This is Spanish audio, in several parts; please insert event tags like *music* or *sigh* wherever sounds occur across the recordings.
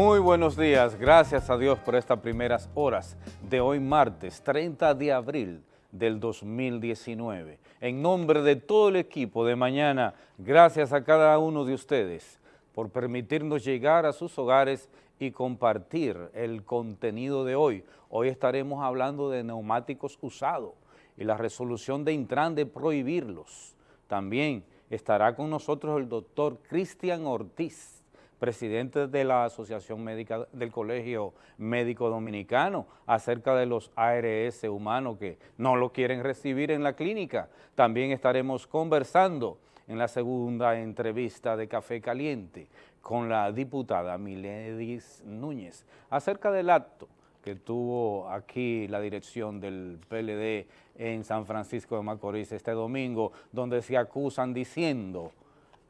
Muy buenos días, gracias a Dios por estas primeras horas de hoy martes 30 de abril del 2019. En nombre de todo el equipo de mañana, gracias a cada uno de ustedes por permitirnos llegar a sus hogares y compartir el contenido de hoy. Hoy estaremos hablando de neumáticos usados y la resolución de Intran de prohibirlos. También estará con nosotros el doctor Cristian Ortiz, presidente de la Asociación Médica del Colegio Médico Dominicano, acerca de los ARS humanos que no lo quieren recibir en la clínica. También estaremos conversando en la segunda entrevista de Café Caliente con la diputada Miledis Núñez acerca del acto que tuvo aquí la dirección del PLD en San Francisco de Macorís este domingo, donde se acusan diciendo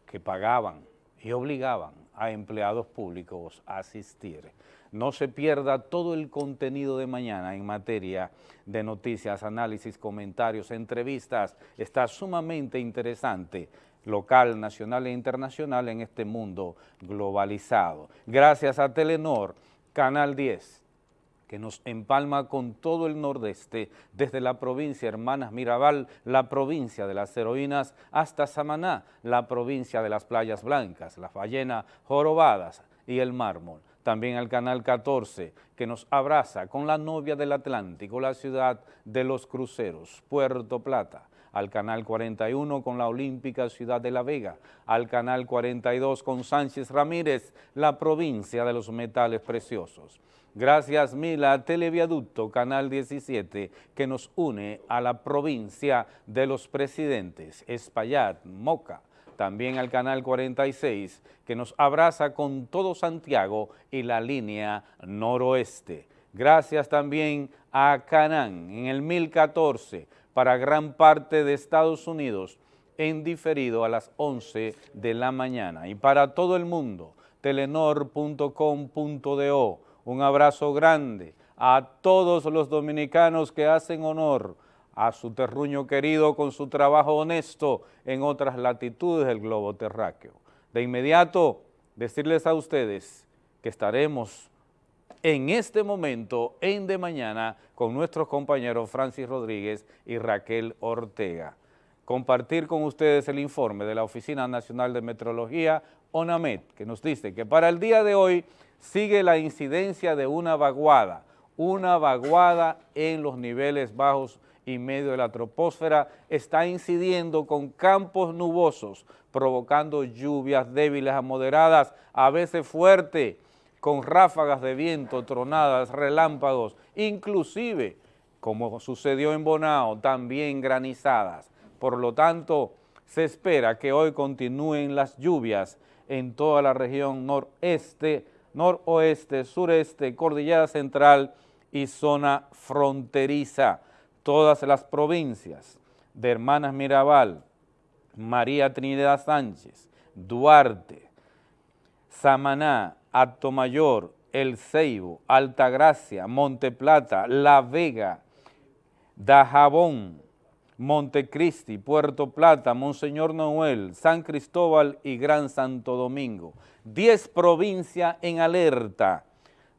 que pagaban y obligaban a empleados públicos asistir. No se pierda todo el contenido de mañana en materia de noticias, análisis, comentarios, entrevistas. Está sumamente interesante local, nacional e internacional en este mundo globalizado. Gracias a Telenor, Canal 10, que nos empalma con todo el nordeste, desde la provincia Hermanas Mirabal, la provincia de las heroínas, hasta Samaná, la provincia de las playas blancas, las ballenas jorobadas y el mármol. También al Canal 14, que nos abraza con la novia del Atlántico, la ciudad de los cruceros, Puerto Plata al Canal 41 con la Olímpica Ciudad de La Vega, al Canal 42 con Sánchez Ramírez, la provincia de los metales preciosos. Gracias Mila Televiaducto Canal 17 que nos une a la provincia de los presidentes, Espaillat, Moca, también al Canal 46 que nos abraza con todo Santiago y la línea noroeste. Gracias también a Canán en el 1014 para gran parte de Estados Unidos en diferido a las 11 de la mañana. Y para todo el mundo, telenor.com.do, un abrazo grande a todos los dominicanos que hacen honor a su terruño querido con su trabajo honesto en otras latitudes del globo terráqueo. De inmediato, decirles a ustedes que estaremos en este momento en De Mañana con nuestros compañeros Francis Rodríguez y Raquel Ortega. Compartir con ustedes el informe de la Oficina Nacional de Metrología, ONAMET, que nos dice que para el día de hoy sigue la incidencia de una vaguada, una vaguada en los niveles bajos y medio de la troposfera está incidiendo con campos nubosos, provocando lluvias débiles a moderadas, a veces fuertes, con ráfagas de viento, tronadas, relámpagos, inclusive, como sucedió en Bonao, también granizadas. Por lo tanto, se espera que hoy continúen las lluvias en toda la región noreste, noroeste, sureste, cordillera central y zona fronteriza. Todas las provincias de Hermanas Mirabal, María Trinidad Sánchez, Duarte, Samaná, Mayor, El Ceibo, Altagracia, Monteplata, La Vega, Dajabón, Montecristi, Puerto Plata, Monseñor Noel, San Cristóbal y Gran Santo Domingo. Diez provincias en alerta,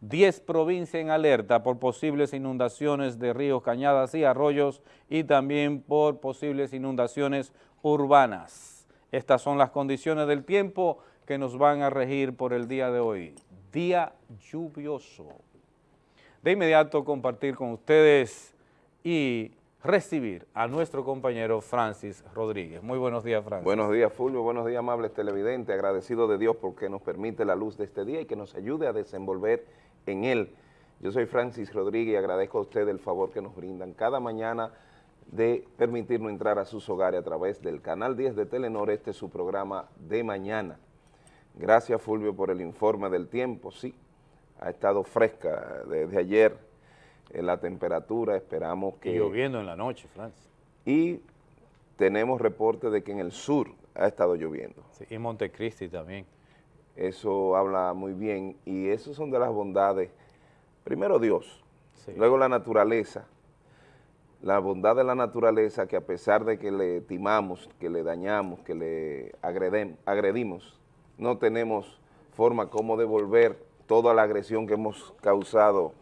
diez provincias en alerta por posibles inundaciones de ríos, cañadas y arroyos y también por posibles inundaciones urbanas. Estas son las condiciones del tiempo que nos van a regir por el día de hoy. Día lluvioso. De inmediato compartir con ustedes y recibir a nuestro compañero Francis Rodríguez. Muy buenos días, Francis. Buenos días, Fulvio. Buenos días, amables televidentes. Agradecido de Dios porque nos permite la luz de este día y que nos ayude a desenvolver en él. Yo soy Francis Rodríguez y agradezco a ustedes el favor que nos brindan cada mañana de permitirnos entrar a sus hogares a través del Canal 10 de Telenor. Este es su programa de mañana. Gracias, Fulvio, por el informe del tiempo. Sí, ha estado fresca desde ayer en la temperatura, esperamos que... Y lloviendo en la noche, Francis. Y tenemos reporte de que en el sur ha estado lloviendo. Sí, y Montecristi también. Eso habla muy bien y eso son de las bondades. Primero Dios, luego la naturaleza, la bondad de la naturaleza que a pesar de que le timamos, que le dañamos, que le agredimos, no tenemos forma como devolver toda la agresión que hemos causado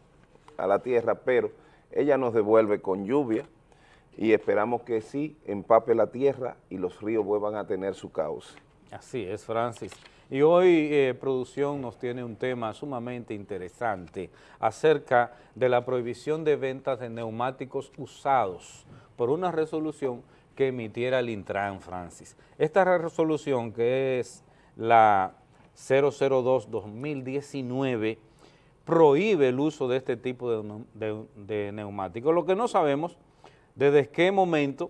a la tierra, pero ella nos devuelve con lluvia y esperamos que sí empape la tierra y los ríos vuelvan a tener su cauce. Así es, Francis. Y hoy eh, producción nos tiene un tema sumamente interesante acerca de la prohibición de ventas de neumáticos usados por una resolución que emitiera el Intran, Francis. Esta resolución que es la 002-2019 prohíbe el uso de este tipo de, neumáticos. Lo que no sabemos desde qué momento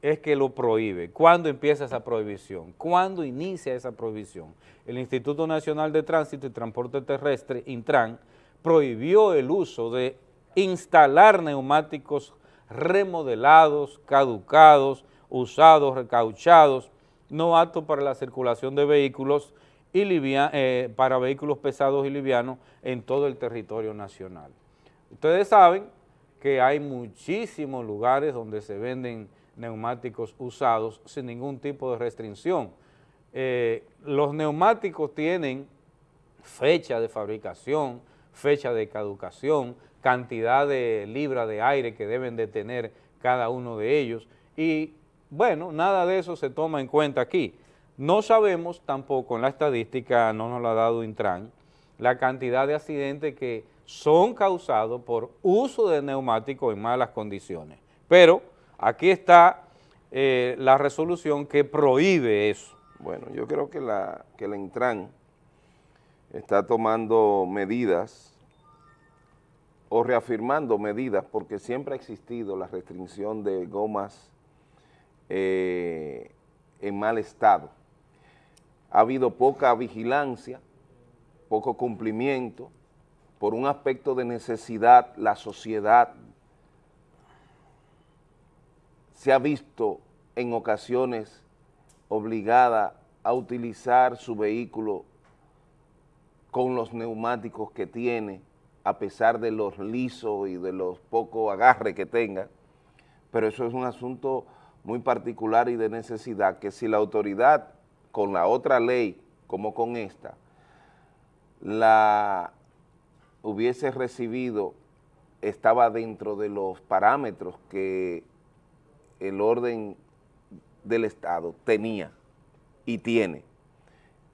es que lo prohíbe. ¿Cuándo empieza esa prohibición? ¿Cuándo inicia esa prohibición? El Instituto Nacional de Tránsito y Transporte Terrestre, Intran, prohibió el uso de instalar neumáticos remodelados, caducados, usados, recauchados, no aptos para la circulación de vehículos y eh, para vehículos pesados y livianos en todo el territorio nacional. Ustedes saben que hay muchísimos lugares donde se venden neumáticos usados sin ningún tipo de restricción. Eh, los neumáticos tienen fecha de fabricación, fecha de caducación, cantidad de libras de aire que deben de tener cada uno de ellos y bueno, nada de eso se toma en cuenta aquí. No sabemos tampoco, en la estadística no nos lo ha dado Intran, la cantidad de accidentes que son causados por uso de neumáticos en malas condiciones. Pero aquí está eh, la resolución que prohíbe eso. Bueno, yo creo que la, que la Intran está tomando medidas o reafirmando medidas porque siempre ha existido la restricción de gomas eh, en mal estado. Ha habido poca vigilancia, poco cumplimiento, por un aspecto de necesidad, la sociedad se ha visto en ocasiones obligada a utilizar su vehículo con los neumáticos que tiene, a pesar de los lisos y de los pocos agarres que tenga, pero eso es un asunto muy particular y de necesidad, que si la autoridad con la otra ley, como con esta, la hubiese recibido, estaba dentro de los parámetros que el orden del Estado tenía y tiene,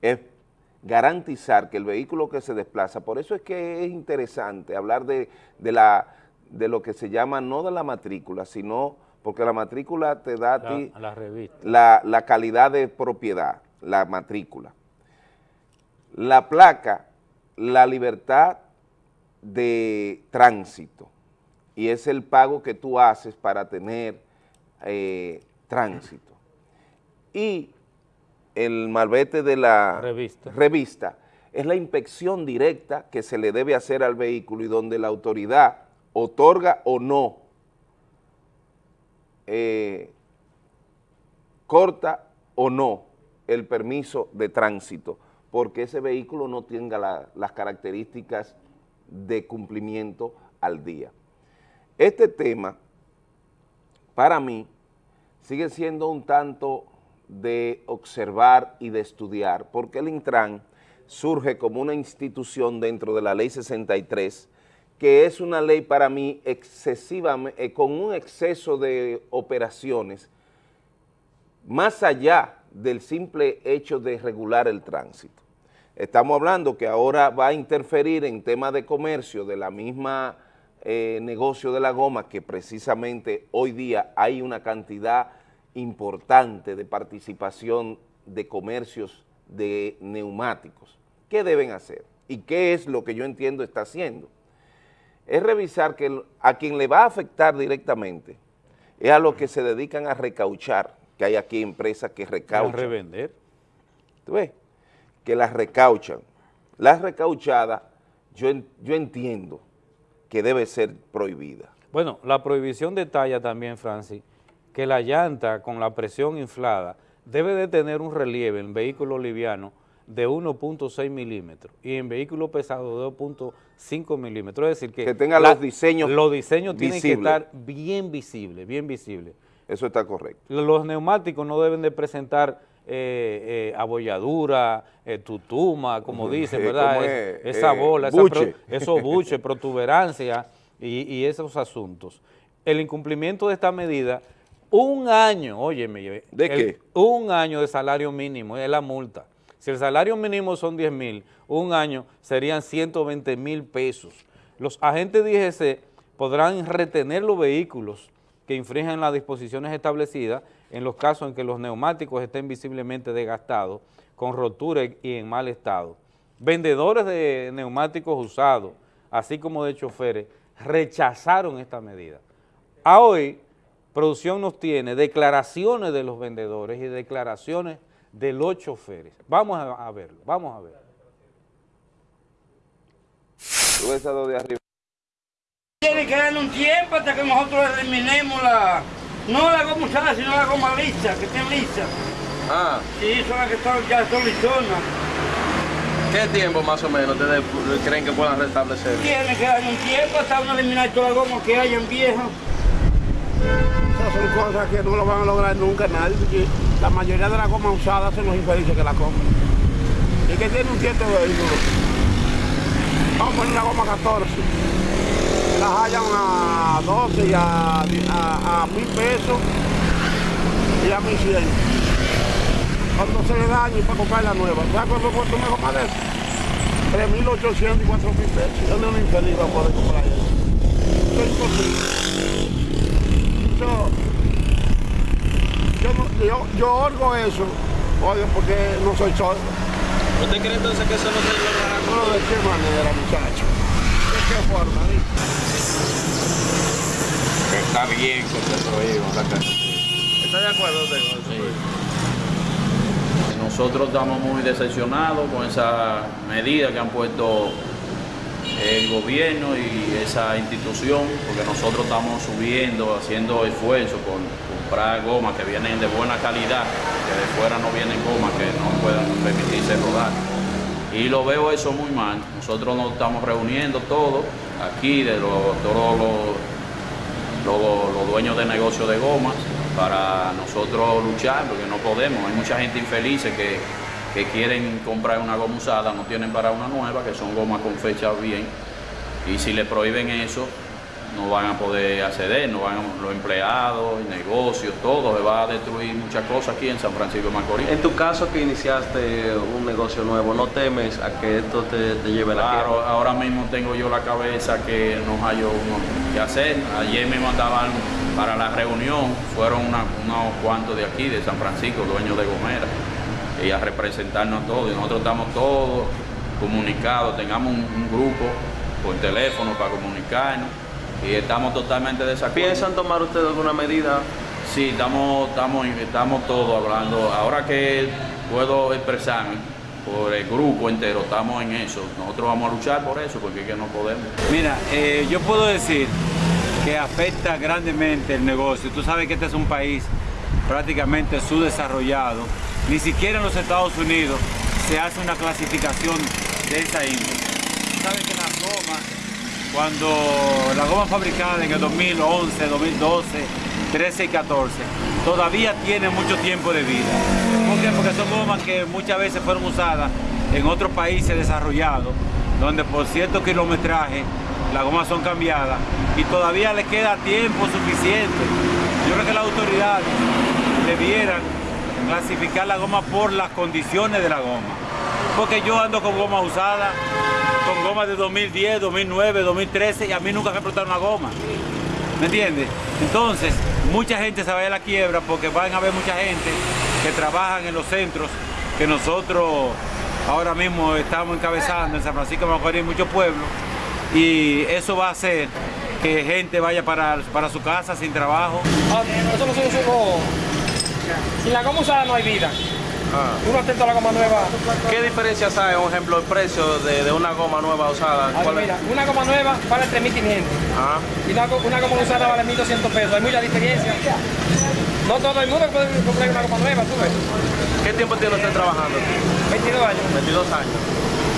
es garantizar que el vehículo que se desplaza, por eso es que es interesante hablar de, la, de lo que se llama no de la matrícula, sino porque la matrícula te da a ti la, la, calidad de propiedad, la matrícula. La placa, la libertad de tránsito, y es el pago que tú haces para tener eh, tránsito. Y el malvete de la revista. revista es la inspección directa que se le debe hacer al vehículo y donde la autoridad otorga o no eh, corta o no el permiso de tránsito, porque ese vehículo no tenga las características de cumplimiento al día. Este tema, para mí, sigue siendo un tanto de observar y de estudiar, porque el Intran surge como una institución dentro de la Ley 63 que es una ley para mí excesivamente, eh, con un exceso de operaciones, más allá del simple hecho de regular el tránsito. Estamos hablando que ahora va a interferir en temas de comercio de la misma eh, negocio de la goma, que precisamente hoy día hay una cantidad importante de participación de comercios de neumáticos. ¿Qué deben hacer? ¿Y qué es lo que yo entiendo está haciendo? Es revisar que a quien le va a afectar directamente es a los que se dedican a recauchar, que hay aquí empresas que recauchan. ¿A revender? ¿Tú ves? Que las recauchan. Las recauchadas, yo, yo entiendo que debe ser prohibida. Bueno, la prohibición detalla también, Francis, que la llanta con la presión inflada debe de tener un relieve en vehículo liviano de 1.6 milímetros y en vehículo pesado de 2.5 milímetros. Es decir, que, que tenga los diseños Los diseños tienen que estar bien visibles, bien visibles. Eso está correcto. Los neumáticos no deben de presentar eh, eh, abolladura, eh, tutuma, como dicen, *laughs* Eh, ¿verdad? ¿cómo Es- es? esa bola, esa buche. pro- esos buches, *laughs* protuberancia y, y esos asuntos. El incumplimiento de esta medida, un año, óyeme, ¿De el- qué? un año de salario mínimo es la multa. Si el salario mínimo son 10 mil, un año serían 120 mil pesos. Los agentes de IGC podrán retener los vehículos que infringen las disposiciones establecidas en los casos en que los neumáticos estén visiblemente desgastados, con rotura y en mal estado. Vendedores de neumáticos usados, así como de choferes, rechazaron esta medida. A hoy, producción nos tiene declaraciones de los vendedores y declaraciones de los choferes. Vamos a, a verlo, vamos a ver. Tú ves a dos de arriba. Tiene que darle un tiempo hasta que nosotros eliminemos la... No la goma usada, sino la goma lisa, que esté lisa. Ah, Sí, son las que están, ya son lisonas. ¿qué tiempo más o menos ustedes creen que puedan restablecer? Tiene que darle un tiempo hasta uno eliminar todas las gomas que hayan viejas. Esas son cosas que no lo van a lograr nunca nadie, porque la mayoría de las gomas usadas son los infelices que la compran. Y que tiene un cierto vehículo. Vamos a poner la goma 14. Las hallan a 12 y a, a, a mil pesos y a 1100. Cuando se le daña y para comprar la nueva. ¿Sabes cuánto cuesta una goma de esas? 3.800 y 4.000 pesos. ¿Dónde un infeliz va a poder comprar eso? Eso es imposible. Yo, yo, yo, yo orgo eso, oye, porque no soy sordo. ¿Usted cree entonces que eso no se logrará? No, ¿de qué manera, muchacho? ¿De qué forma? di? Está bien que se prohíba la ca- ¿Está de acuerdo usted con eso? Nosotros estamos muy decepcionados con esa medida que han puesto el gobierno y esa institución, porque nosotros estamos subiendo, haciendo esfuerzos por comprar gomas que vienen de buena calidad, que de fuera no vienen gomas que no puedan permitirse rodar. Y lo veo eso muy mal. Nosotros nos estamos reuniendo todos aquí, de los, todos los los, dueños de negocios de gomas para nosotros luchar, porque no podemos. Hay mucha gente infeliz que, que quieren comprar una goma usada, no tienen para una nueva, que son gomas con fecha bien. Y si le prohíben eso, no van a poder acceder, no van a- los empleados, el negocio, todo, se va a destruir muchas cosas aquí en San Francisco de Macorís. En tu caso que iniciaste un negocio nuevo, ¿no temes a que esto te, te lleve a la Claro, ahora mismo tengo yo la cabeza que no hay uno que hacer. Ayer me mandaban para la reunión, fueron una- unos cuantos de aquí, de San Francisco, dueños de Gomera, y a representarnos a todos. Y nosotros estamos todos comunicados, tengamos un, un grupo por teléfono para comunicarnos y estamos totalmente desacuerdo. ¿Piensan tomar ustedes alguna medida? Sí, estamos, estamos, estamos todos hablando. Ahora que puedo expresarme por el grupo entero, estamos en eso. Nosotros vamos a luchar por eso, porque es que no podemos. Mira, eh, yo puedo decir que afecta grandemente el negocio. Tú sabes que este es un país prácticamente subdesarrollado. Ni siquiera en los Estados Unidos se hace una clasificación de esa índole. Sabes que cuando las gomas fabricadas en el 2011, 2012, 13 y 14, todavía tienen mucho tiempo de vida. ¿Por qué? Porque son gomas que muchas veces fueron usadas en otros países desarrollados, donde por cierto kilometraje las gomas son cambiadas y todavía les queda tiempo suficiente. Yo creo que las autoridades debieran clasificar la goma por las condiciones de la goma. Porque yo ando con goma usada, con goma de 2010, 2009, 2013 y a mí nunca me explotaron una goma. ¿Me entiendes? Entonces, mucha gente se va a la quiebra porque van a haber mucha gente que trabajan en los centros que nosotros ahora mismo estamos encabezando en San Francisco de Macorís, muchos pueblos, y eso va a hacer que gente vaya para, para su casa sin trabajo. Eso no se. Sin la goma usada no hay vida. Uno atento a la goma nueva. ¿Qué diferencias hay, por ejemplo, el precio de, de una goma nueva usada? Ah, ¿Cuál es? mira, una goma nueva vale 3.500 Ah, y una, go- una goma usada vale 1.200 pesos. Hay mucha diferencia. No todo el mundo puede comprar una goma nueva, tú ves. ¿Qué tiempo tiene usted trabajando? 22 años. 22 años.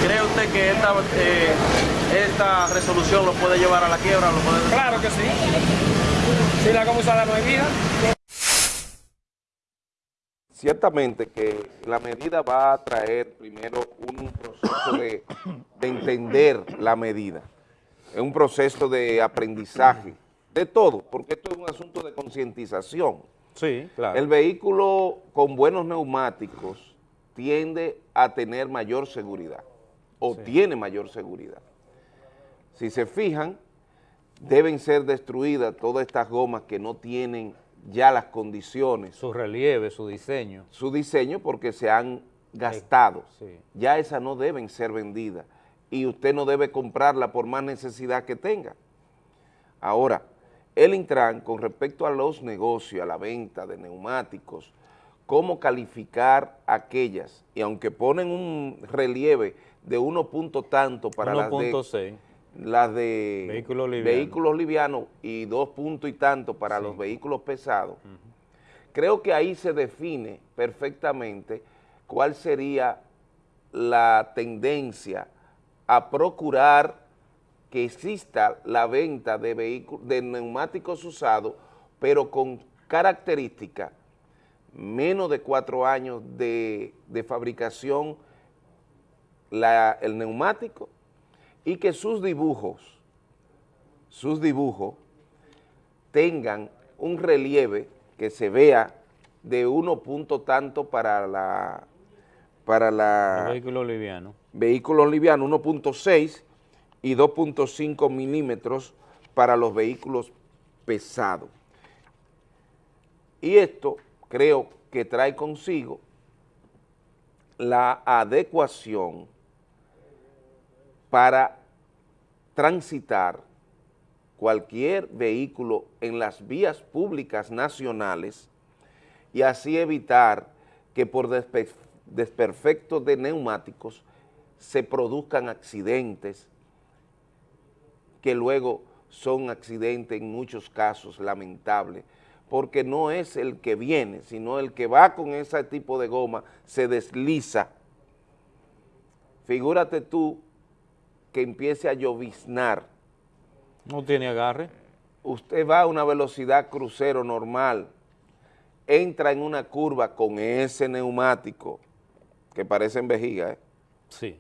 ¿Cree usted que esta, eh, esta resolución lo puede llevar a la quiebra? Lo puede... Claro que sí. Sin la goma usada no hay vida. Ciertamente que la medida va a traer primero un proceso de, de entender la medida, es un proceso de aprendizaje, de todo, porque esto es un asunto de concientización. Sí, claro. El vehículo con buenos neumáticos tiende a tener mayor seguridad, o Sí. tiene mayor seguridad. Si se fijan, deben ser destruidas todas estas gomas que no tienen ya las condiciones, Su relieve, su diseño. su diseño, porque se han gastado. Sí. Ya esas no deben ser vendidas y usted no debe comprarla por más necesidad que tenga. Ahora, el Intran, con respecto a los negocios, a la venta de neumáticos, cómo calificar aquellas, y aunque ponen un relieve de uno punto tanto para las de, 1.6. las de Vehículos livianos. vehículos livianos y dos puntos y tanto para los vehículos pesados, creo que ahí se define perfectamente cuál sería la tendencia a procurar que exista la venta de, de neumáticos usados, pero con características menos de cuatro años de, de fabricación la- el neumático y que sus dibujos, sus dibujos tengan un relieve que se vea de uno punto tanto para la para la El vehículo liviano. vehículos livianos 1.6 y 2.5 milímetros para los vehículos pesados. Y esto creo que trae consigo la adecuación para transitar cualquier vehículo en las vías públicas nacionales y así evitar que por despe- desperfecto de neumáticos se produzcan accidentes que luego son accidentes en muchos casos lamentables, porque no es el que viene, sino el que va con ese tipo de goma, se desliza. Figúrate tú que empiece a lloviznar, No tiene agarre. usted va a una velocidad crucero normal, entra en una curva con ese neumático, que parecen vejiga, ¿eh? Sí.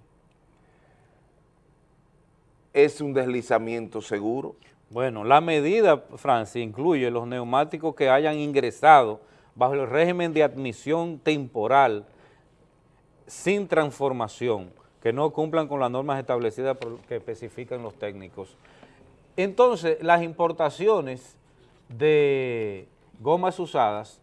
es un deslizamiento seguro. Bueno, la medida, Francis, incluye los neumáticos que hayan ingresado bajo el régimen de admisión temporal sin transformación, que no cumplan con las normas establecidas por- que especifican los técnicos. Entonces, las importaciones de gomas usadas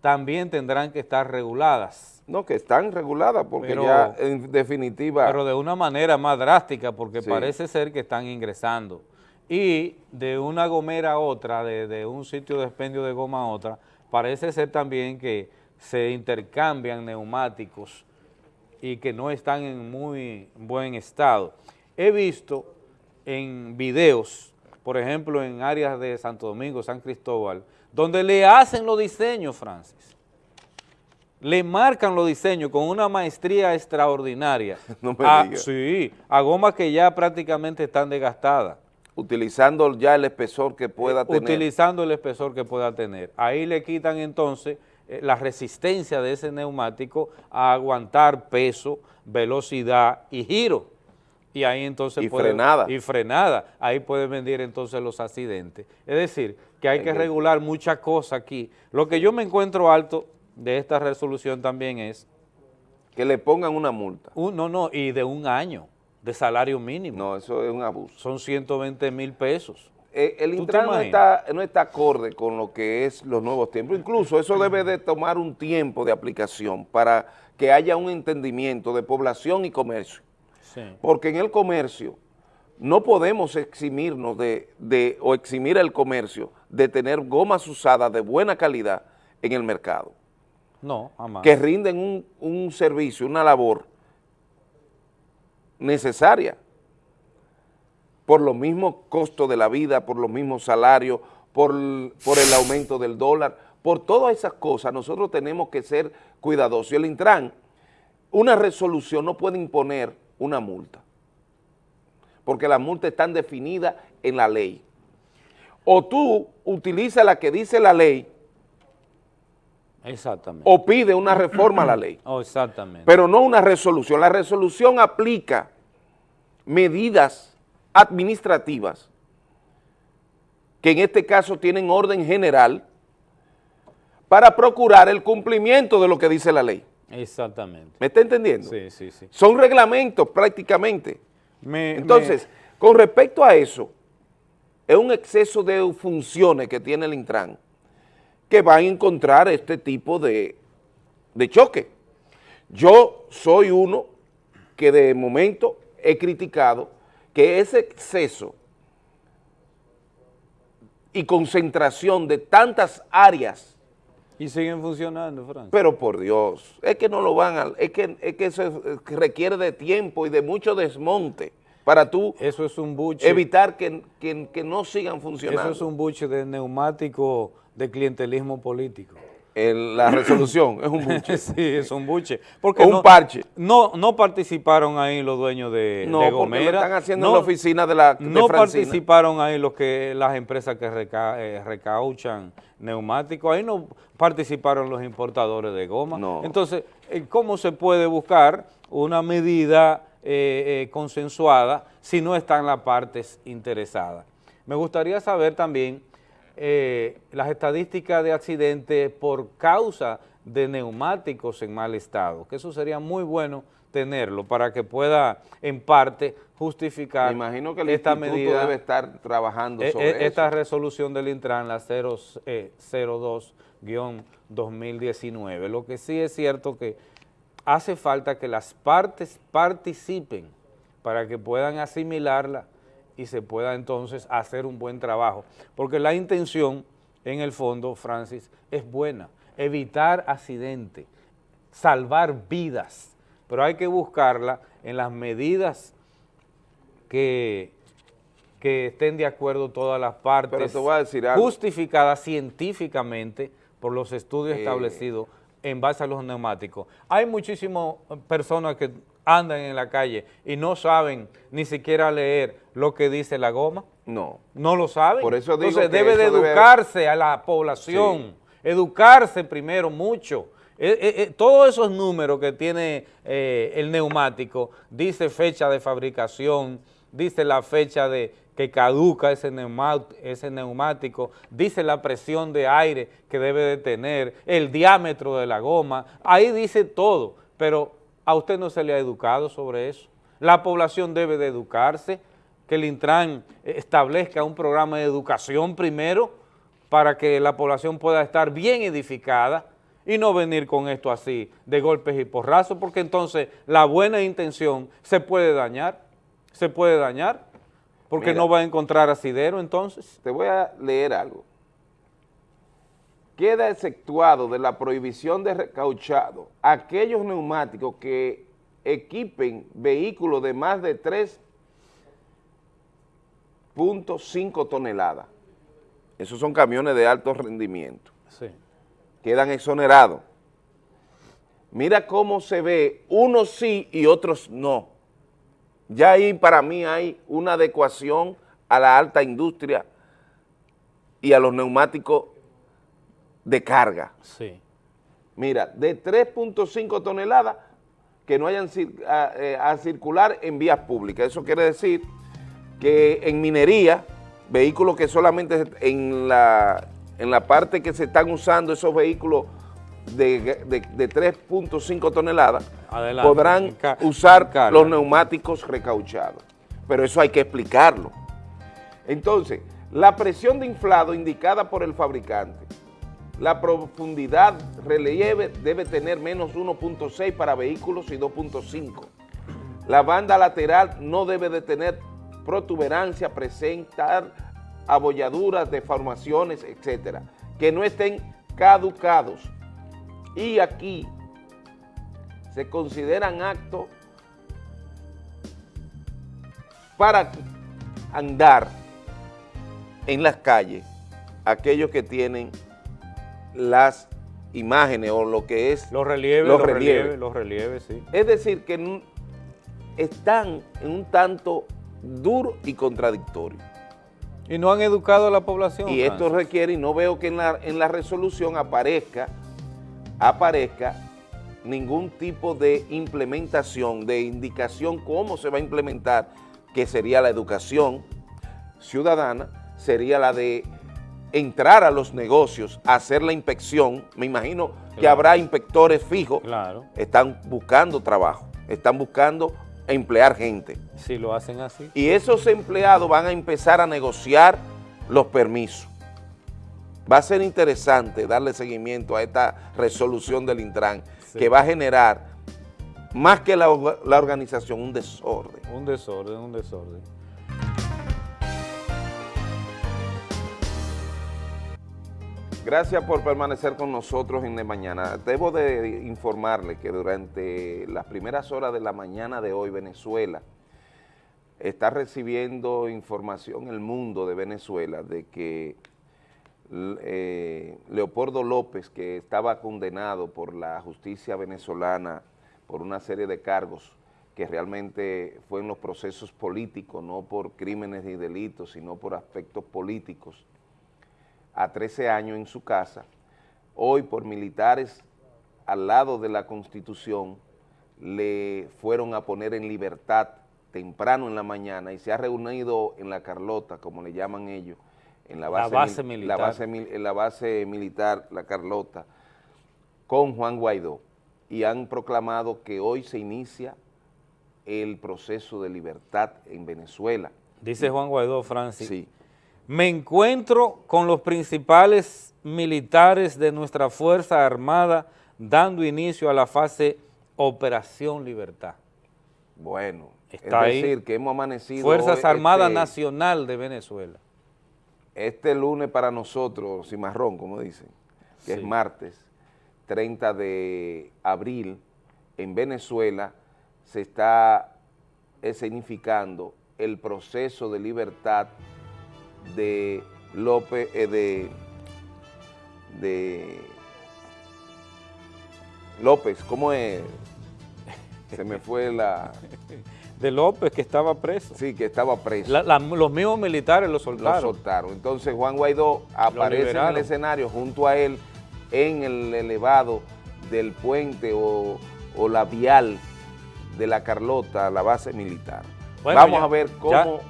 también tendrán que estar reguladas. No, que están reguladas porque Pero- ya en definitiva... Pero de una manera más drástica, porque Sí. parece ser que están ingresando. Y de una gomera a otra, de, de un sitio de expendio de goma a otra, parece ser también que se intercambian neumáticos y que no están en muy buen estado. He visto en videos, por ejemplo, en áreas de Santo Domingo, San Cristóbal, donde le hacen los diseños, Francis le marcan los diseños con una maestría extraordinaria. *laughs* No me a, diga. Sí, a gomas que ya prácticamente están desgastadas, utilizando ya el espesor que pueda tener. utilizando el espesor que pueda tener. Ahí le quitan entonces eh, la resistencia de ese neumático a aguantar peso, velocidad y giro. Y ahí entonces Y puede- frenada. Y frenada. Ahí pueden venir entonces los accidentes. Es decir, que hay que que- regular muchas cosas aquí. Lo que yo me encuentro alto de esta resolución también es que le pongan una multa. Un- no, no, y de un año de salario mínimo. No, eso es un abuso. Son 120 mil pesos. Eh, el ¿Tú te Intran no está, no está acorde con lo que es los nuevos tiempos. Incluso eso debe de tomar un tiempo de aplicación para que haya un entendimiento de población y comercio. Sí. Porque en el comercio no podemos eximirnos de, de- o eximir el comercio de tener gomas usadas de buena calidad en el mercado, No, jamás. que rinden un, un servicio, una labor necesaria por los mismos costos de la vida, por los mismos salarios, por, el- por el aumento del dólar, por todas esas cosas nosotros tenemos que ser cuidadosos. Y el Intran, una resolución no puede imponer una multa, porque las multas están definidas en la ley. O tú utilizas la que dice la ley Exactamente. o pide una reforma a la ley, *clears throat* Oh, exactamente. pero no una resolución. La resolución aplica medidas administrativas que en este caso tienen orden general para procurar el cumplimiento de lo que dice la ley. Exactamente. ¿Me está entendiendo? Sí, sí, sí. Son reglamentos prácticamente. Me- Entonces, con respecto a eso, es un exceso de funciones que tiene el Intran que van a encontrar este tipo de, de choque. Yo soy uno que de momento he criticado que ese exceso y concentración de tantas áreas y siguen funcionando, Francis. pero por Dios, es que no lo van a, es que, es que eso requiere de tiempo y de mucho desmonte para tú Eso es un buche. evitar que, que- que no sigan funcionando. Eso es un buche de neumático de clientelismo político. El- la *coughs* resolución es un buche. *laughs* sí, es un buche. Porque O un no, parche. No, no participaron ahí los dueños de, No, de porque lo Gomera. están haciendo No- en la oficina de la de No Francina. participaron ahí los que las empresas que reca- eh, recauchan neumáticos, ahí no participaron los importadores de goma. No. Entonces, eh, ¿cómo se puede buscar una medida eh, eh, consensuada si no están las partes interesadas? Me gustaría saber también eh, las estadísticas de accidentes por causa de neumáticos en mal estado, que eso sería muy bueno tenerlo para que pueda en parte justificar Me imagino que el esta instituto medida, debe estar trabajando eh, sobre eh, esta eso. resolución del Intran, la 0, eh, 02-2019. Lo que sí es cierto que hace falta que las partes participen para que puedan asimilarla y se pueda entonces hacer un buen trabajo. Porque la intención, en el fondo, Francis, es buena, evitar accidentes, salvar vidas, pero hay que buscarla en las medidas que, que estén de acuerdo todas las partes, Pero te voy a decir algo. justificadas científicamente por los estudios Eh. establecidos en base a los neumáticos. Hay muchísimas personas que andan en la calle y no saben ni siquiera leer lo que dice la goma. No. No lo saben. Por eso digo Entonces que debe de debe- educarse a la población, educarse primero mucho. Eh, eh, eh, todos esos números que tiene eh, el neumático, dice fecha de fabricación, dice la fecha de que caduca ese, ese neumático, dice la presión de aire que debe de tener, el diámetro de la goma, ahí dice todo, pero a usted no se le ha educado sobre eso. La población debe de educarse, que el Intran establezca un programa de educación primero para que la población pueda estar bien edificada y no venir con esto así de golpes y porrazos, porque entonces la buena intención se puede dañar, se puede dañar, porque Mira. no va a encontrar asidero entonces. Te voy a leer algo. Queda exceptuado de la prohibición de recauchado aquellos neumáticos que equipen vehículos de más de 3.5 toneladas. Esos son camiones de alto rendimiento. Sí. Quedan exonerados. Mira cómo se ve, unos sí y otros no. Ya ahí para mí hay una adecuación a la alta industria y a los neumáticos de carga. Sí. Mira, de 3.5 toneladas que no hayan a, eh, a circular en vías públicas. Eso quiere decir que en minería, vehículos que solamente en la, en la parte que se están usando esos vehículos de, de- de 3.5 toneladas, Adelante. podrán usar los neumáticos recauchados. Pero eso hay que explicarlo. Entonces, la presión de inflado indicada por el fabricante, la profundidad relieve debe tener menos 1.6 para vehículos y 2.5. La banda lateral no debe de tener protuberancia, presentar abolladuras, deformaciones, etcétera, que no estén caducados. Y aquí se consideran actos para andar en las calles aquellos que tienen las imágenes o lo que es Los relieves, Los los, relieves. relieves, los relieves, sí. es decir, que están en un tanto duro y contradictorio. Y no han educado a la población. Y esto requiere, y no veo que en la, en la resolución aparezca aparezca ningún tipo de implementación, de indicación cómo se va a implementar, que sería la educación ciudadana, sería la de entrar a los negocios, hacer la inspección, me imagino que habrá inspectores fijos, Claro. están buscando trabajo, están buscando emplear gente. Si lo hacen así. Y esos empleados van a empezar a negociar los permisos. Va a ser interesante darle seguimiento a esta resolución del Intran, Sí. que va a generar, más que la, la organización, un desorden. Un desorden, un desorden. Gracias por permanecer con nosotros en de mañana. Debo de informarle que durante las primeras horas de la mañana de hoy, Venezuela está recibiendo información el mundo de Venezuela de que eh, Leopoldo López, que estaba condenado por la justicia venezolana por una serie de cargos que realmente fue en los procesos políticos, no por crímenes y delitos, sino por aspectos políticos, a 13 años en su casa, hoy por militares al lado de la Constitución le fueron a poner en libertad temprano en la mañana y se ha reunido en la Carlota, como le llaman ellos, en la La base, base mil- militar. La base, en la base militar, la Carlota, con Juan Guaidó y han proclamado que hoy se inicia el proceso de libertad en Venezuela. Dice Juan Guaidó, Francis. Sí. Me encuentro con los principales militares de nuestra Fuerza Armada dando inicio a la fase Operación Libertad. Bueno, Está es ahí. decir, que hemos amanecido Fuerzas hoy, Armadas este, Nacional de Venezuela. Este lunes para nosotros, cimarrón, como dicen, que Sí. es martes, 30 de abril, en Venezuela se está escenificando el proceso de libertad de López, eh, de, de López, ¿cómo es? Se me fue la... *laughs* De López, que estaba preso. Sí, que estaba preso. La- la- los mismos militares lo lo soltaron. soltaron. Entonces Juan Guaidó aparece en el escenario junto a él en el elevado del puente o, o la vial de la Carlota, la base militar. Bueno, Vamos ya- a ver ya- cómo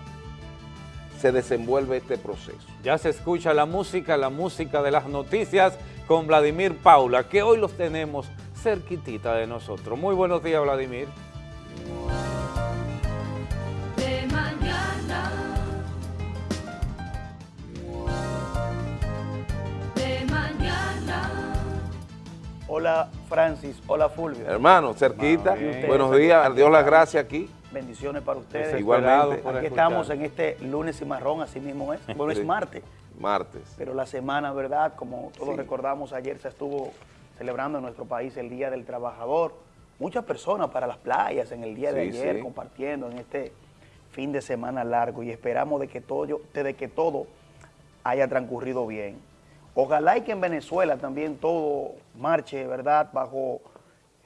se desenvuelve este proceso. Ya se escucha la música, la música de las noticias con Vladimir Paula, que hoy los tenemos cerquitita de nosotros. Muy buenos días, Vladimir. de mañana. De mañana. Hola Francis, hola Fulvio. Hermano, cerquita, bien. buenos días, Dios las gracias aquí. Bendiciones para ustedes. Igualmente. por Aquí escuchar. estamos en este lunes y marrón, así mismo es. *laughs* Bueno, Sí. es martes, Martes. pero la semana, ¿verdad? Como todos Sí. recordamos, ayer se estuvo celebrando en nuestro país el Día del Trabajador. Muchas personas para las playas en el día de Sí, ayer, compartiendo en este fin de semana largo y esperamos de que todo, de que todo haya transcurrido bien. Ojalá y que en Venezuela también todo marche, ¿verdad?, bajo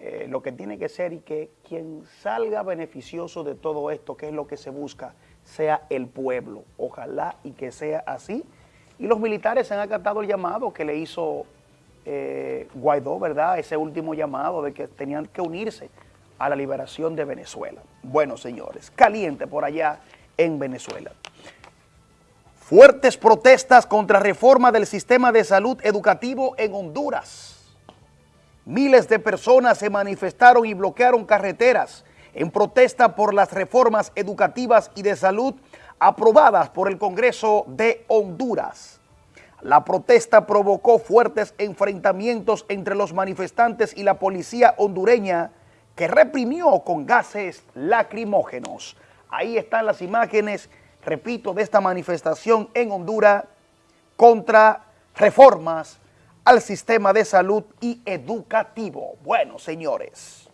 eh, lo que tiene que ser y que quien salga beneficioso de todo esto, que es lo que se busca, sea el pueblo. Ojalá y que sea así. Y los militares han acatado el llamado que le hizo eh, Guaidó, ¿verdad? Ese último llamado de que tenían que unirse a la liberación de Venezuela. Bueno, señores, caliente por allá en Venezuela. Fuertes protestas contra reforma del sistema de salud educativo en Honduras. Miles de personas se manifestaron y bloquearon carreteras en protesta por las reformas educativas y de salud aprobadas por el Congreso de Honduras. La protesta provocó fuertes enfrentamientos entre los manifestantes y la policía hondureña que reprimió con gases lacrimógenos. Ahí están las imágenes, repito, de esta manifestación en Honduras contra reformas al sistema de salud y educativo. Bueno, señores,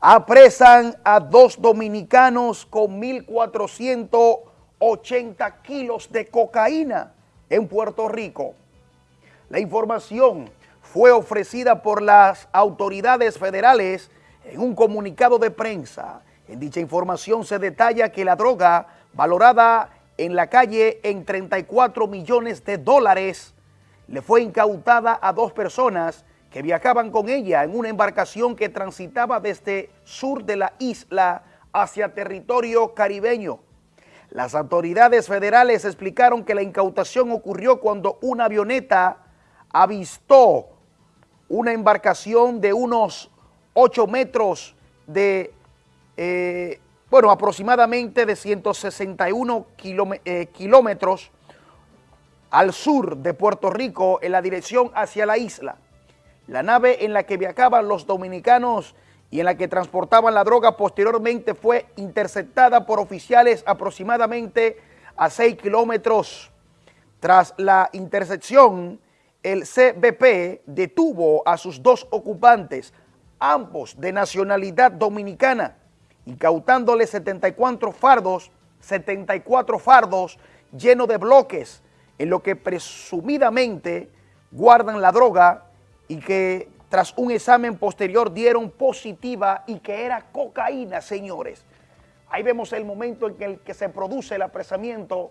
apresan a dos dominicanos con 1.480 kilos de cocaína en Puerto Rico. La información fue ofrecida por las autoridades federales en un comunicado de prensa. En dicha información se detalla que la droga, valorada en la calle en 34 millones de dólares, le fue incautada a dos personas que viajaban con ella en una embarcación que transitaba desde sur de la isla hacia territorio caribeño. Las autoridades federales explicaron que la incautación ocurrió cuando una avioneta avistó una embarcación de unos 8 metros de, eh, bueno, aproximadamente de 161 kilome- eh, kilómetros al sur de Puerto Rico en la dirección hacia la isla. La nave en la que viajaban los dominicanos y en la que transportaban la droga posteriormente fue interceptada por oficiales aproximadamente a 6 kilómetros. Tras la intercepción, el CBP detuvo a sus dos ocupantes, ambos de nacionalidad dominicana, incautándole 74 fardos, 74 fardos llenos de bloques, en lo que presumidamente guardan la droga y que tras un examen posterior dieron positiva y que era cocaína, señores. Ahí vemos el momento en el que se produce el apresamiento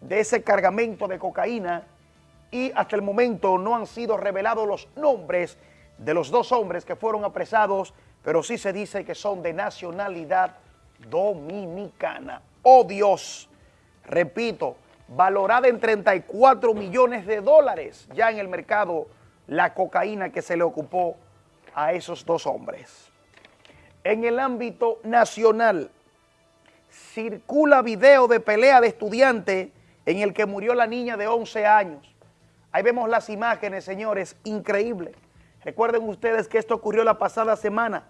de ese cargamento de cocaína y hasta el momento no han sido revelados los nombres de los dos hombres que fueron apresados, pero sí se dice que son de nacionalidad dominicana. ¡Oh Dios! Repito, valorada en 34 millones de dólares ya en el mercado la cocaína que se le ocupó a esos dos hombres. En el ámbito nacional, circula video de pelea de estudiante en el que murió la niña de 11 años. Ahí vemos las imágenes, señores, increíble. Recuerden ustedes que esto ocurrió la pasada semana,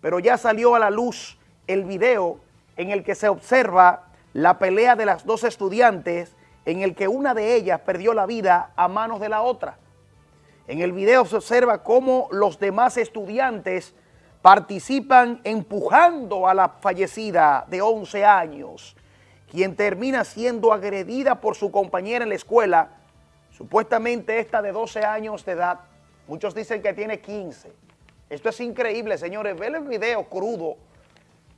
pero ya salió a la luz el video en el que se observa la pelea de las dos estudiantes en el que una de ellas perdió la vida a manos de la otra. En el video se observa cómo los demás estudiantes participan empujando a la fallecida de 11 años, quien termina siendo agredida por su compañera en la escuela, supuestamente esta de 12 años de edad. Muchos dicen que tiene 15. Esto es increíble, señores. Ver el video crudo,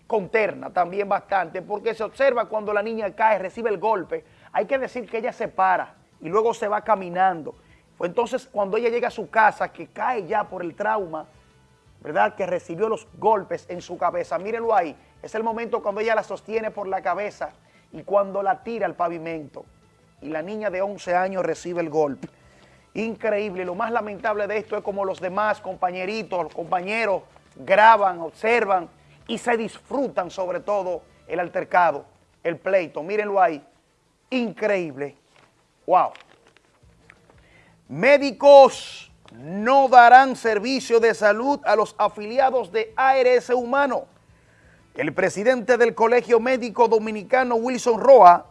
con terna también bastante, porque se observa cuando la niña cae, recibe el golpe. Hay que decir que ella se para y luego se va caminando. Fue entonces cuando ella llega a su casa, que cae ya por el trauma, ¿verdad? Que recibió los golpes en su cabeza. Mírenlo ahí. Es el momento cuando ella la sostiene por la cabeza y cuando la tira al pavimento. Y la niña de 11 años recibe el golpe. Increíble. Lo más lamentable de esto es como los demás compañeritos, compañeros graban, observan y se disfrutan sobre todo el altercado, el pleito. Mírenlo ahí. Increíble. Wow. Médicos no darán servicio de salud a los afiliados de ARS Humano. El presidente del Colegio Médico Dominicano, Wilson Roa,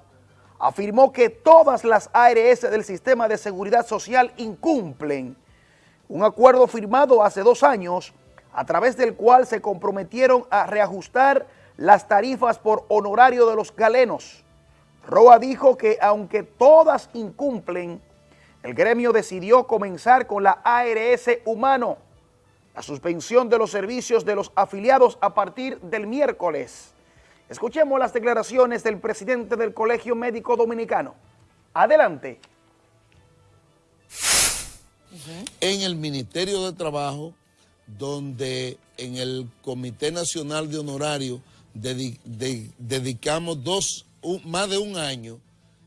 afirmó que todas las ARS del Sistema de Seguridad Social incumplen un acuerdo firmado hace dos años a través del cual se comprometieron a reajustar las tarifas por honorario de los galenos. Roa dijo que aunque todas incumplen, el gremio decidió comenzar con la ARS Humano, la suspensión de los servicios de los afiliados a partir del miércoles. Escuchemos las declaraciones del presidente del Colegio Médico Dominicano. Adelante. En el Ministerio de Trabajo, donde en el Comité Nacional de Honorario dedi- de- dedicamos dos, un- más de un año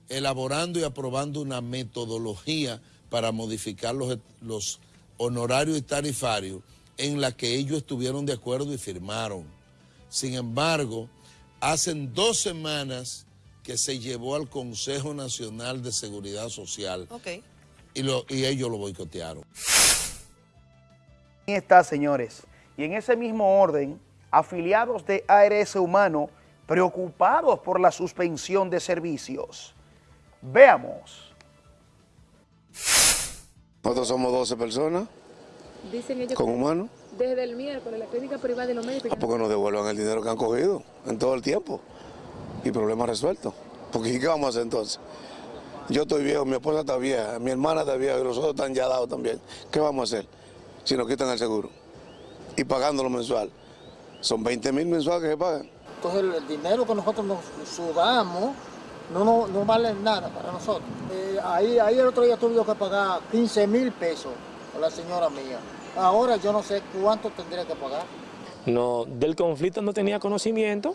elaborando y aprobando una metodología para modificar los, los honorarios y tarifarios en la que ellos estuvieron de acuerdo y firmaron. Sin embargo, hacen dos semanas que se llevó al Consejo Nacional de Seguridad Social y, lo- y ellos lo boicotearon. Ahí está, señores. Y en ese mismo orden, afiliados de ARS Humano preocupados por la suspensión de servicios. Veamos. Nosotros somos 12 personas Dicen ellos con que humanos. desde el miércoles la clínica privada de los médicos ya- porque nos devuelvan el dinero que han cogido en todo el tiempo? Y problema resuelto. Porque ¿y ¿qué vamos a hacer entonces? Yo estoy viejo, mi esposa está vieja, mi hermana está vieja y los otros están ya dados también. ¿Qué vamos a hacer si nos quitan el seguro? Y pagándolo mensual. Son 20 mil mensuales que se pagan. Entonces el, el dinero que nosotros nos sudamos no, no, no vale nada para nosotros. Eh, ahí, ahí el otro día tuve que pagar 15 mil pesos a la señora mía. Ahora yo no sé cuánto tendría que pagar. No, del conflicto no tenía conocimiento,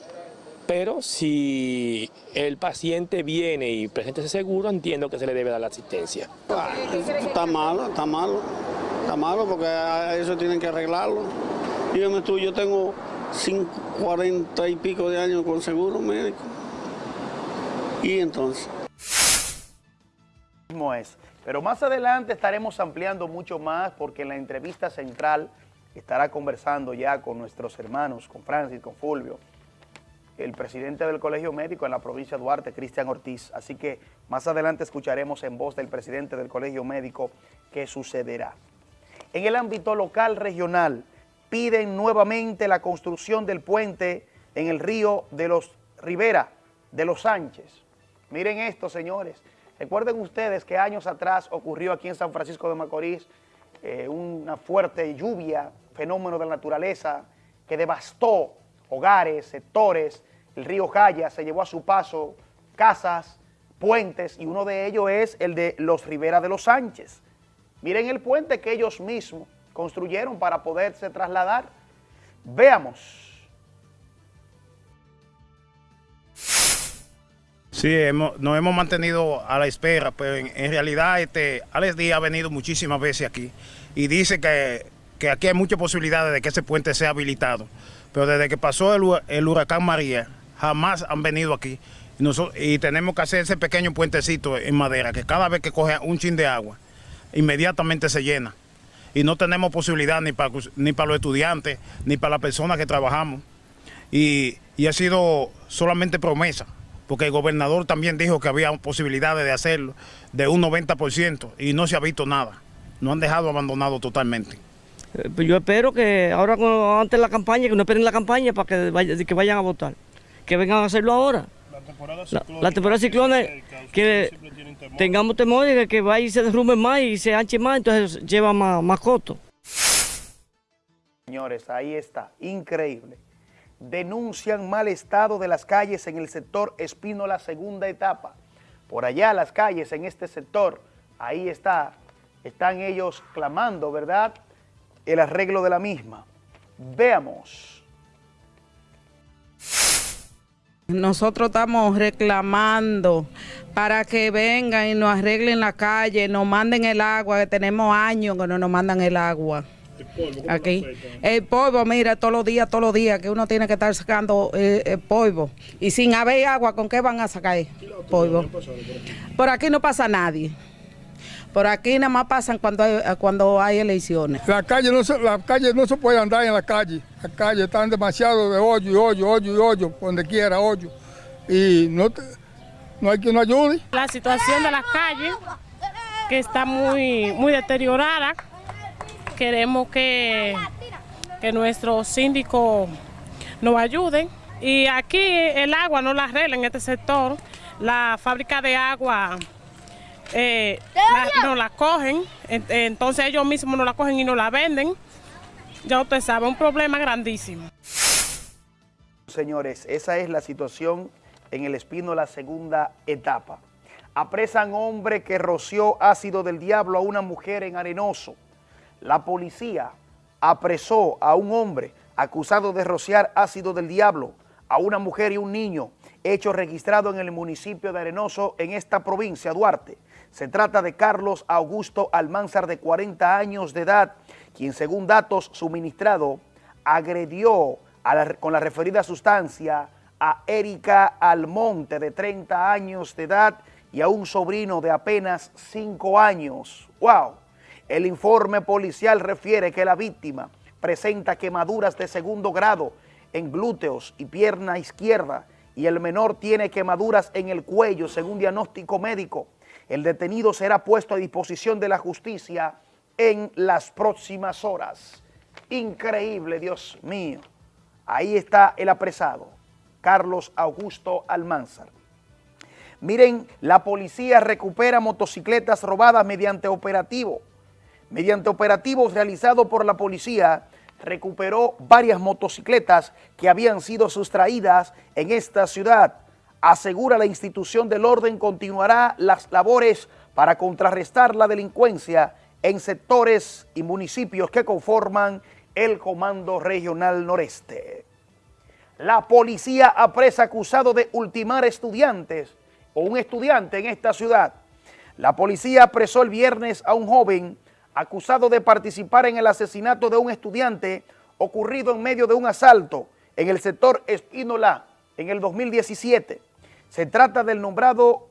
pero si el paciente viene y presenta ese seguro, entiendo que se le debe dar la asistencia. Está malo, está malo, está malo porque a eso tienen que arreglarlo. Dígame tú, yo tengo cinco, 40 y pico de años con seguro médico. Y entonces... es. Pero más adelante estaremos ampliando mucho más porque en la entrevista central estará conversando ya con nuestros hermanos, con Francis, con Fulvio, el presidente del Colegio Médico en la provincia de Duarte, Cristian Ortiz. Así que más adelante escucharemos en voz del presidente del Colegio Médico qué sucederá. En el ámbito local regional, piden nuevamente la construcción del puente en el río de los Rivera, de los Sánchez. Miren esto, señores. Recuerden ustedes que años atrás ocurrió aquí en San Francisco de Macorís eh, una fuerte lluvia, fenómeno de la naturaleza que devastó hogares, sectores, el río Jaya se llevó a su paso casas, puentes y uno de ellos es el de los Rivera de los Sánchez. Miren el puente que ellos mismos construyeron para poderse trasladar. Veamos. Sí, hemos- nos hemos mantenido a la espera, pero en, realidad este, Alex Díaz ha venido muchísimas veces aquí y dice que, que aquí hay muchas posibilidades de que ese puente sea habilitado. Pero desde que pasó el, hu- el huracán María, jamás han venido aquí. Y tenemos que hacer ese pequeño puentecito en madera, que cada vez que coge un chin de agua, inmediatamente se llena. Y no tenemos posibilidad ni para, ni para los estudiantes, ni para las personas que trabajamos y, y ha sido solamente promesa, porque el gobernador también dijo que había posibilidades de hacerlo de un 90% y no se ha visto nada. No han dejado abandonado totalmente. Eh, pues yo espero que ahora antes de la campaña, que no esperen la campaña para que, vaya- que vayan a votar, que vengan a hacerlo ahora. La, la temporada de ciclones, que tengamos temor de que vaya y se derrumbe más y se anche más, entonces lleva más, más costo. Señores, ahí está, increíble. Denuncian mal estado de las calles en el sector Espínola, segunda etapa. Por allá las calles en este sector, ahí está, están ellos clamando, ¿verdad? El arreglo de la misma. Veamos. Nosotros estamos reclamando para que vengan y nos arreglen la calle, nos manden el agua, que tenemos años que no nos mandan el agua. Aquí. El polvo, mira, todos los días, todos los días, que uno tiene que estar sacando eh, el polvo. Y sin haber agua, ¿con qué van a sacar el polvo? Por aquí no pasa nadie. Por aquí nada más pasan cuando hay, cuando hay elecciones. La calle no se, la calle no se puede andar en la calle. La calle están demasiado de hoyo y hoyo, hoyo y hoyo, por donde quiera hoyo. Y no, te- no hay quien nos ayude. La situación de las calles, que está muy, muy deteriorada, queremos que, que nuestros síndicos nos ayuden. Y aquí el agua no la arregla en este sector. La fábrica de agua eh, la- no la cogen, en- entonces ellos mismos no la cogen y no la venden. Ya usted sabe, un problema grandísimo. Señores, esa es la situación en el Espino, la segunda etapa. Apresan hombre que roció ácido del diablo a una mujer en Arenoso. La policía apresó a un hombre acusado de rociar ácido del diablo a una mujer y un niño, hecho registrado en el municipio de Arenoso en esta provincia, Duarte. Se trata de Carlos Augusto Almanzar, de 40 años de edad, quien según datos suministrados agredió con la referida sustancia a Erika Almonte, de 30 años de edad, y a un sobrino de apenas 5 años. ¡Wow! El informe policial refiere que la víctima presenta quemaduras de segundo grado en glúteos y pierna izquierda y el menor tiene quemaduras en el cuello según diagnóstico médico. El detenido será puesto a disposición de la justicia en las próximas horas. Increíble, Dios mío. Ahí está el apresado, Carlos Augusto Almanzar. Miren, la policía recupera motocicletas robadas mediante operativo. Mediante operativos realizados por la policía, recuperó varias motocicletas que habían sido sustraídas en esta ciudad. Asegura la institución del orden continuará las labores para contrarrestar la delincuencia en sectores y municipios que conforman el Comando Regional Noreste. La policía apresa acusado de ultimar estudiantes o un estudiante en esta ciudad. La policía apresó el viernes a un joven acusado de participar en el asesinato de un estudiante ocurrido en medio de un asalto en el sector Espínola en el 2017. Se trata del nombrado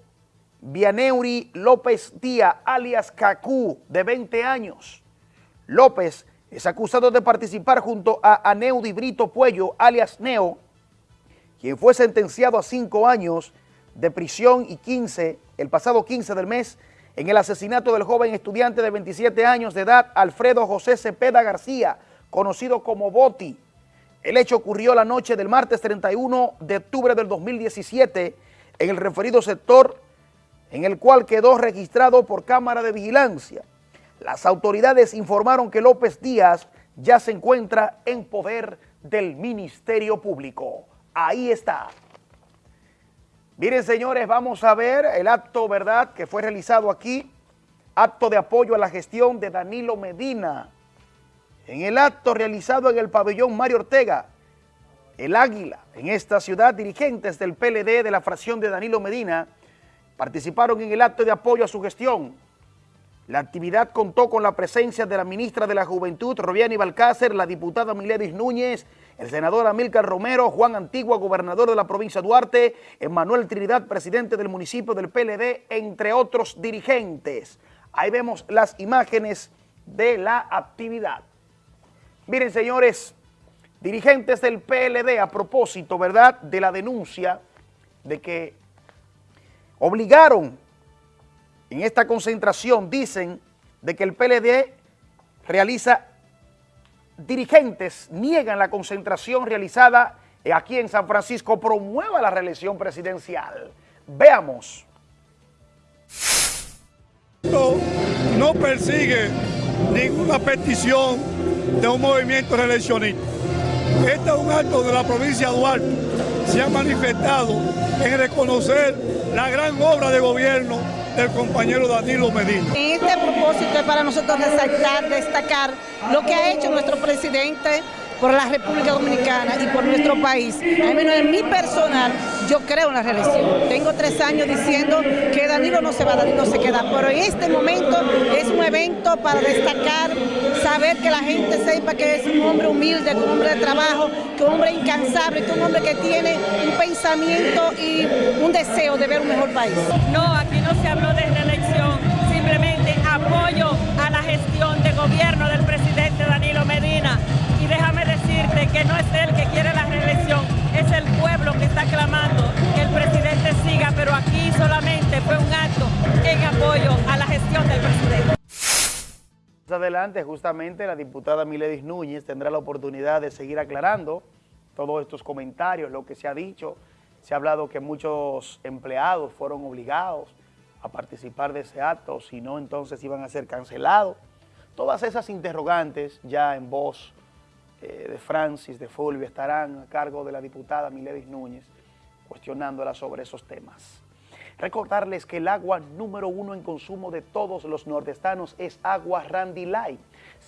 Vianeuri López Díaz, alias Cacú, de 20 años. López es acusado de participar junto a Aneudi Brito Puello, alias Neo, quien fue sentenciado a cinco años de prisión y 15, el pasado 15 del mes, en el asesinato del joven estudiante de 27 años de edad, Alfredo José Cepeda García, conocido como Boti. El hecho ocurrió la noche del martes 31 de octubre del 2017 en el referido sector en el cual quedó registrado por cámara de vigilancia. Las autoridades informaron que López Díaz ya se encuentra en poder del Ministerio Público. Ahí está. Miren, señores, vamos a ver el acto, ¿verdad?, que fue realizado aquí, acto de apoyo a la gestión de Danilo Medina. En el acto realizado en el pabellón Mario Ortega, el Águila, en esta ciudad, dirigentes del PLD de la fracción de Danilo Medina participaron en el acto de apoyo a su gestión. La actividad contó con la presencia de la ministra de la Juventud, Robiani Balcácer, la diputada Miledis Núñez, el senador Amílcar Romero, Juan Antigua, gobernador de la provincia de Duarte, Emanuel Trinidad, presidente del municipio del PLD, entre otros dirigentes. Ahí vemos las imágenes de la actividad. Miren, señores, dirigentes del PLD, a propósito, ¿verdad?, de la denuncia de que obligaron en esta concentración, dicen, de que el PLD realiza dirigentes niegan la concentración realizada aquí en San Francisco, promueva la reelección presidencial. Veamos. No persigue ninguna petición de un movimiento reeleccionista. Este es un acto donde la provincia de Duarte se ha manifestado en reconocer la gran obra de gobierno del compañero Danilo Medina. Este propósito es para nosotros resaltar, destacar lo que ha hecho nuestro presidente por la República Dominicana y por nuestro país. Al menos en mi personal, yo creo en la reelección. Tengo tres años diciendo que Danilo no se va, Danilo se queda, pero en este momento es un evento para destacar, saber que la gente sepa que es un hombre humilde, un hombre de trabajo, que un hombre incansable, que un hombre que tiene un pensamiento y un deseo de ver un mejor país. No, aquí no se habló de reelección, simplemente apoyo a la gestión de gobierno del presidente Danilo Medina. Y déjame decirte que no es él que quiere la reelección, es el pueblo que está clamando que el presidente siga, pero aquí solamente fue un acto en apoyo a la gestión del presidente. Más adelante, justamente, la diputada Miledis Núñez tendrá la oportunidad de seguir aclarando todos estos comentarios, lo que se ha dicho. Se ha hablado que muchos empleados fueron obligados a participar de ese acto, si no, entonces iban a ser cancelados. Todas esas interrogantes ya en voz eh, de Francis, de Fulvio, estarán a cargo de la diputada Miledis Núñez, cuestionándola sobre esos temas. Recordarles que el agua número uno en consumo de todos los nordestanos es agua Randy Light,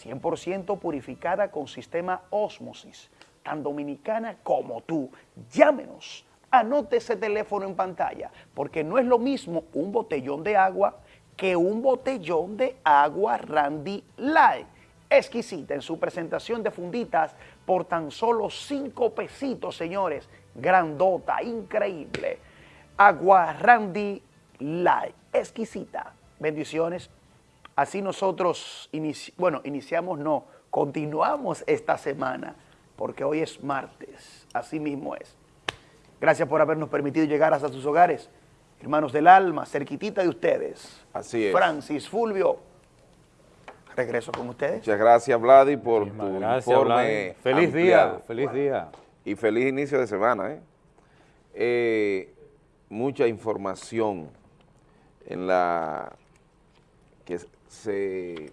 100% purificada con sistema Osmosis, tan dominicana como tú. Llámenos, anote ese teléfono en pantalla, porque no es lo mismo un botellón de agua que un botellón de agua Randy Light exquisita en su presentación de funditas por tan solo cinco pesitos, señores. Grandota, increíble. Agua Randy Light, exquisita. Bendiciones. Así nosotros, bueno, iniciamos, no, continuamos esta semana, porque hoy es martes, así mismo es. Gracias por habernos permitido llegar hasta sus hogares. Hermanos del alma, cerquitita de ustedes. Así es. Francis Fulvio, regreso con ustedes. Muchas gracias, Vladi, por tu gracias, informe Vladi. Feliz ampliado. día, feliz día. Y feliz inicio de semana, ¿eh? Eh, mucha información en la que se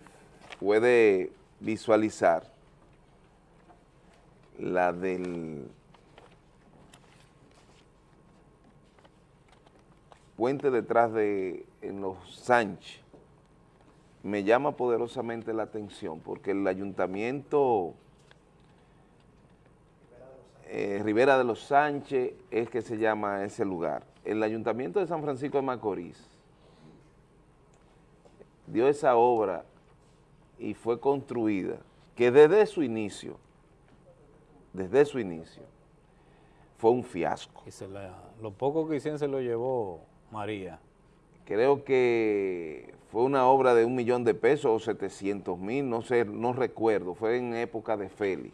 puede visualizar la del puente detrás de en los Sánchez me llama poderosamente la atención porque el ayuntamiento eh, Rivera de los Sánchez es que se llama ese lugar. El ayuntamiento de San Francisco de Macorís dio esa obra y fue construida, que desde su inicio, desde su inicio, fue un fiasco. Lo poco que hicieron se lo llevó María. Creo que fue una obra de un millón de pesos o 700 mil, no sé, no recuerdo, fue en época de Félix.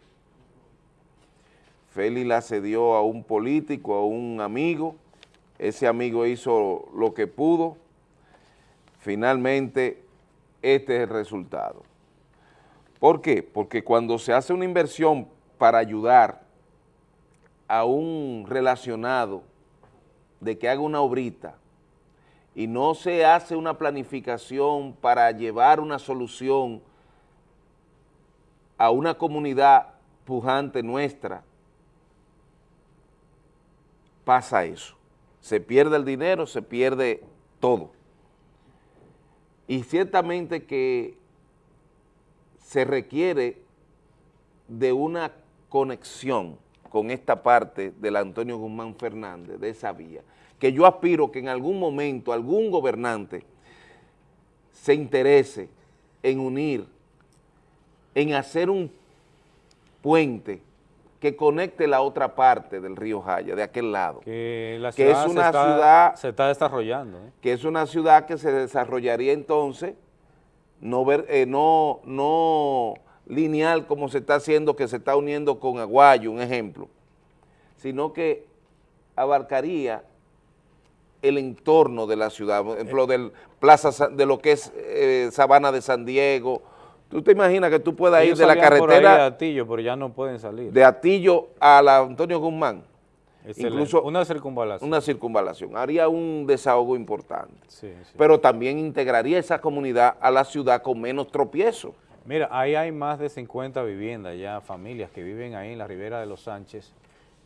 Félix la cedió a un político, a un amigo, ese amigo hizo lo que pudo, finalmente este es el resultado. ¿Por qué? Porque cuando se hace una inversión para ayudar a un relacionado de que haga una obrita y no se hace una planificación para llevar una solución a una comunidad pujante nuestra, pasa eso. Se pierde el dinero, se pierde todo. Y ciertamente que se requiere de una conexión con esta parte del Antonio Guzmán Fernández, de esa vía, que yo aspiro que en algún momento algún gobernante se interese en unir, en hacer un puente que conecte la otra parte del río Jaya, de aquel lado. Que la Que es se una está- ciudad- se está desarrollando. ¿eh? que es una ciudad que se desarrollaría entonces no, ver, eh, no, no lineal como se está haciendo, que se está uniendo con Aguayo, un ejemplo, sino que abarcaría el entorno de la ciudad, por ejemplo, del plaza, de lo que es eh, Sabana de San Diego. ¿Tú te imaginas que tú puedas ir de la por carretera de Atillo, pero ya no pueden salir. de Atillo a la Antonio Guzmán? Excelente. Incluso una circunvalación. una circunvalación, haría un desahogo importante, Sí, sí. pero también integraría esa comunidad a la ciudad con menos tropiezo. Mira, ahí hay más de 50 viviendas ya, familias que viven ahí en la Ribera de los Sánchez,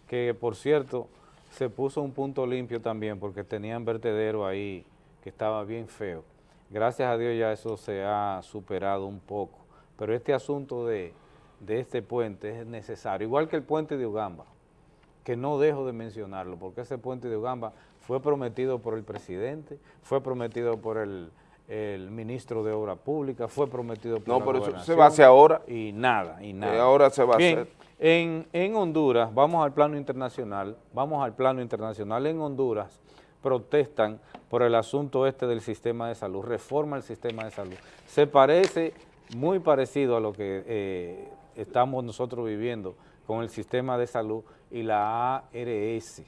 que por cierto, se puso un punto limpio también porque tenían vertedero ahí que estaba bien feo. Gracias a Dios ya eso se ha superado un poco, pero este asunto de, de este puente es necesario, igual que el puente de Ugamba, que no dejo de mencionarlo, porque ese puente de Ugamba fue prometido por el presidente, fue prometido por el, el ministro de Obra Pública, fue prometido por No, pero eso se va a hacer ahora. Y nada, y nada. ahora se va a hacer. En, en Honduras, vamos al plano internacional, vamos al plano internacional, en Honduras protestan por el asunto este del sistema de salud, reforma el sistema de salud. Se parece muy parecido a lo que eh, estamos nosotros viviendo con el sistema de salud y la ARS.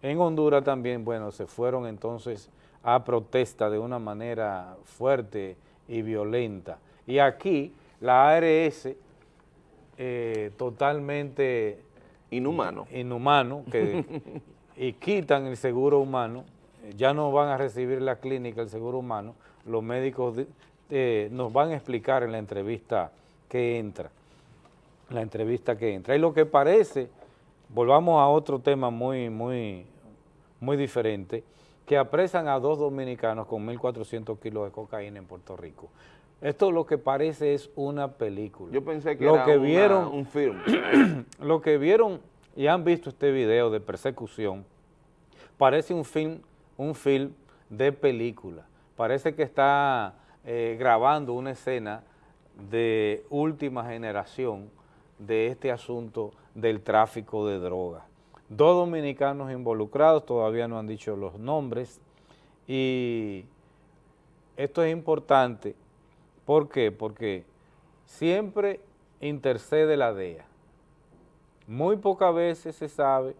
En Honduras también, bueno, se fueron entonces a protesta de una manera fuerte y violenta. Y aquí la ARS eh, totalmente inhumano, inhumano que, *laughs* y quitan el seguro humano, ya no van a recibir la clínica el seguro humano, los médicos eh, nos van a explicar en la entrevista que entra, la entrevista que entra. Y lo que parece, volvamos a otro tema muy, muy, muy diferente, que apresan a dos dominicanos con 1.400 kilos de cocaína en Puerto Rico. Esto lo que parece es una película. Yo pensé que lo era que una- vieron, un film. *clears throat* lo que vieron y han visto este video de persecución, parece un film, un film de película. Parece que está eh, grabando una escena de última generación de este asunto del tráfico de drogas. Dos dominicanos involucrados, todavía no han dicho los nombres, y esto es importante, ¿por qué? Porque siempre intercede la DEA. Muy pocas veces se sabe,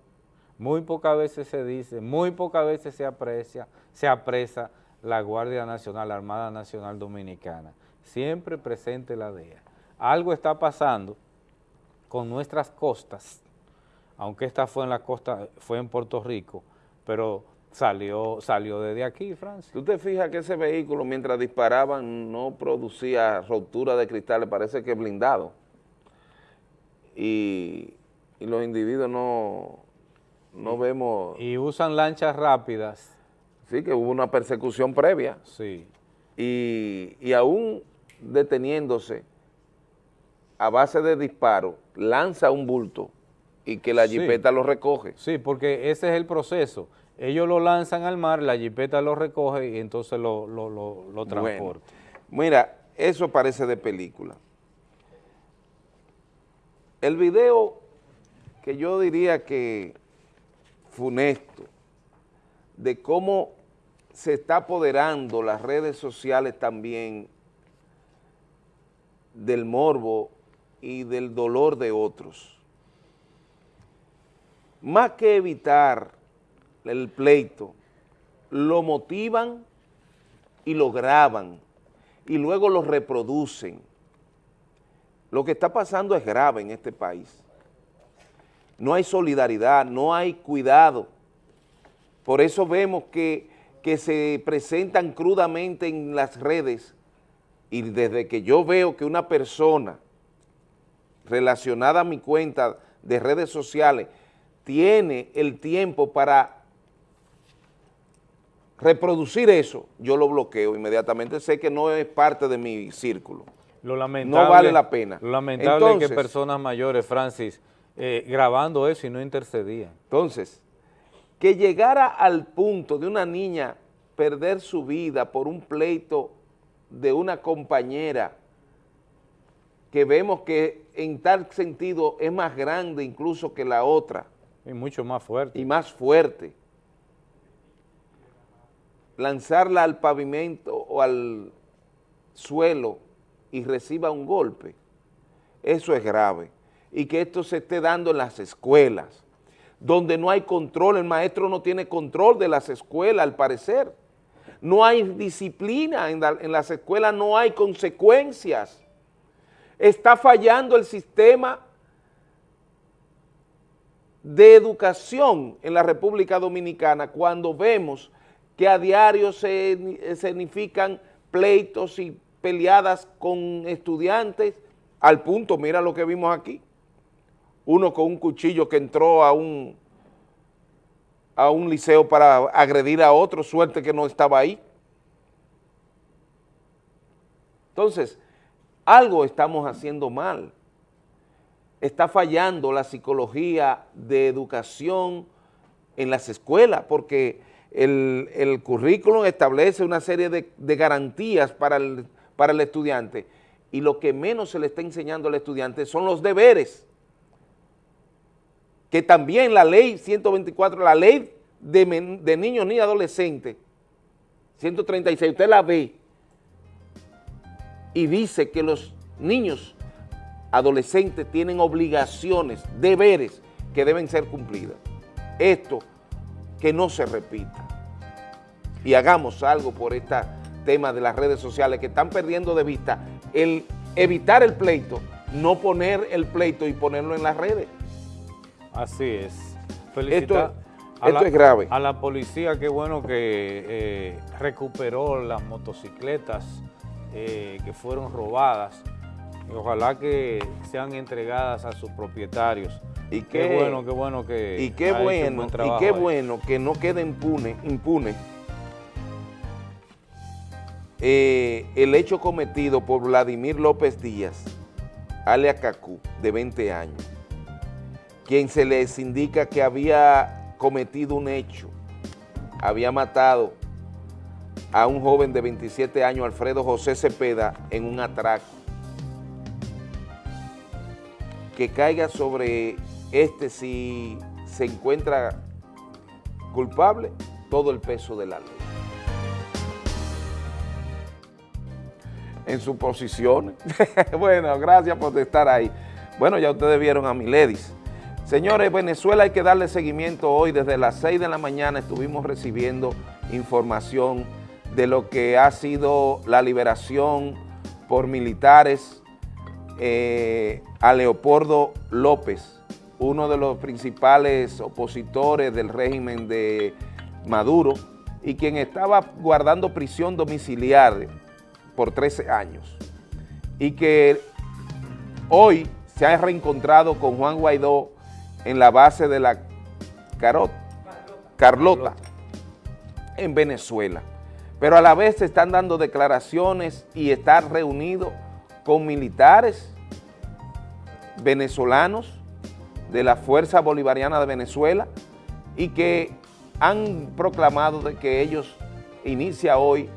muy pocas veces se dice, muy pocas veces se aprecia, se apresa la Guardia Nacional, la Armada Nacional Dominicana. Siempre presente la DEA. Algo está pasando con nuestras costas, aunque esta fue en la costa, fue en Puerto Rico, pero salió, salió desde aquí, Francia. Tú te fijas que ese vehículo mientras disparaban no producía rotura de cristales, parece que blindado. Y, y los individuos no, no vemos... Y usan lanchas rápidas. Sí, que hubo una persecución previa. Sí. y, y aún deteniéndose a base de disparo, lanza un bulto y que la Sí. jipeta lo recoge. Sí, porque ese es el proceso. Ellos lo lanzan al mar, la jipeta lo recoge y entonces lo, lo, lo, lo Bueno, transporta. mira, eso parece de película. El video que yo diría que funesto, de cómo se está apoderando las redes sociales también del morbo y del dolor de otros. Más que evitar el pleito, lo motivan y lo graban y luego lo reproducen. Lo que está pasando es grave en este país. No hay solidaridad, no hay cuidado. Por eso vemos que, que se presentan crudamente en las redes y desde que yo veo que una persona relacionada a mi cuenta de redes sociales tiene el tiempo para reproducir eso, yo lo bloqueo inmediatamente, sé que no es parte de mi círculo. Lo lamentable, no vale la pena. Lo lamentable es que personas mayores, Francis, eh, grabando eso y no intercedían. Entonces, que llegara al punto de una niña perder su vida por un pleito de una compañera que vemos que en tal sentido es más grande incluso que la otra. Y mucho más fuerte. Y más fuerte. Lanzarla al pavimento o al suelo y reciba un golpe. Eso es grave. Y que esto se esté dando en las escuelas, donde no hay control, el maestro no tiene control de las escuelas al parecer. No hay disciplina en, en las escuelas, no hay consecuencias. Está fallando el sistema de educación en la República Dominicana cuando vemos que a diario se significan pleitos y peleadas con estudiantes al punto, mira lo que vimos aquí, uno con un cuchillo que entró a un, a un liceo para agredir a otro, suerte que no estaba ahí. Entonces, algo estamos haciendo mal. Está fallando la psicología de educación en las escuelas porque el, el currículum establece una serie de, de garantías para el, para el estudiante. Y lo que menos se le está enseñando al estudiante son los deberes que también la ley 124, la ley de, men- de niños ni adolescentes, 136, usted la ve y dice que los niños adolescentes tienen obligaciones, deberes que deben ser cumplidas. Esto que no se repita. Y hagamos algo por este tema de las redes sociales que están perdiendo de vista el evitar el pleito, no poner el pleito y ponerlo en las redes. Así es. Felicitar Esto- esto es grave. A la policía, qué bueno que eh, recuperó las motocicletas eh, que fueron robadas. Ojalá que sean entregadas a sus propietarios. Y qué bueno, qué bueno que Y qué bueno, buen y qué bueno que no quede impune, impune eh, el hecho cometido por Vladimir López Díaz, alias Cacú, de 20 años, quien se les indica que había cometido un hecho, había matado a un joven de 27 años, Alfredo José Cepeda, en un atraco. Que caiga sobre este si se encuentra culpable, todo el peso de la ley. En su posición. *laughs* bueno, gracias por estar ahí. Bueno, ya ustedes vieron a Miledis. Señores, Venezuela hay que darle seguimiento hoy. Desde las 6 de la mañana estuvimos recibiendo información de lo que ha sido la liberación por militares eh, a Leopoldo López, uno de los principales opositores del régimen de Maduro y quien estaba guardando prisión domiciliaria por 13 años y que hoy se ha reencontrado con Juan Guaidó en la base de la Carot, Carlota, en Venezuela. pero a la vez se están dando declaraciones y estar reunido con militares venezolanos de la Fuerza Bolivariana de Venezuela y que han proclamado de que ellos inicia hoy